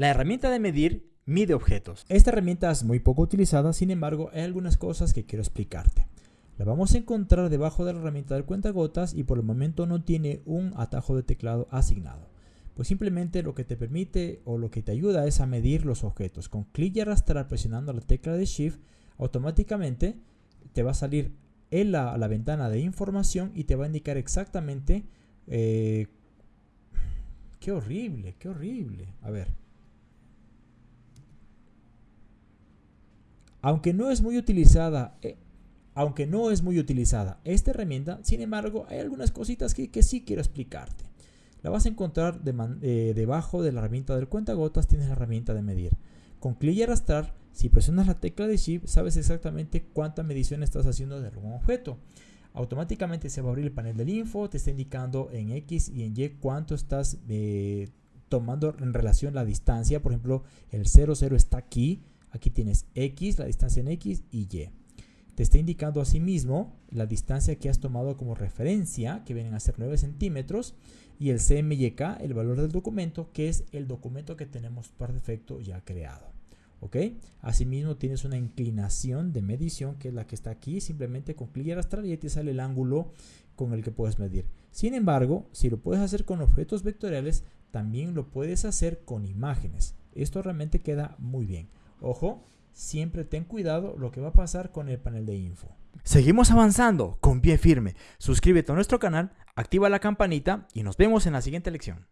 La herramienta de medir mide objetos. Esta herramienta es muy poco utilizada, sin embargo, hay algunas cosas que quiero explicarte. La vamos a encontrar debajo de la herramienta del cuentagotas y por el momento no tiene un atajo de teclado asignado. Pues simplemente lo que te permite o lo que te ayuda es a medir los objetos. Con clic y arrastrar presionando la tecla de Shift, automáticamente te va a salir en la, la ventana de información y te va a indicar exactamente... Eh, ¡Qué horrible! ¡Qué horrible! A ver. Aunque no es muy utilizada, eh, aunque no es muy utilizada esta herramienta, sin embargo, hay algunas cositas que, que sí quiero explicarte. La vas a encontrar eh, debajo de la herramienta del cuentagotas, tienes la herramienta de medir. Con clic y arrastrar, si presionas la tecla de Shift, sabes exactamente cuánta medición estás haciendo de algún objeto. Automáticamente se va a abrir el panel del info, te está indicando en X y en Y cuánto estás eh, tomando en relación la distancia. Por ejemplo, el 0, 0 está aquí, aquí tienes X, la distancia en X y Y. Te está indicando asimismo la distancia que has tomado como referencia, que vienen a ser 9 centímetros, y el CMYK, el valor del documento, que es el documento que tenemos por defecto ya creado. ¿Ok? Asimismo tienes una inclinación de medición, que es la que está aquí, simplemente con clic y arrastrar y te sale el ángulo con el que puedes medir. Sin embargo, si lo puedes hacer con objetos vectoriales, también lo puedes hacer con imágenes. Esto realmente queda muy bien. Ojo, siempre ten cuidado lo que va a pasar con el panel de info. Seguimos avanzando con pie firme. Suscríbete a nuestro canal, activa la campanita y nos vemos en la siguiente lección.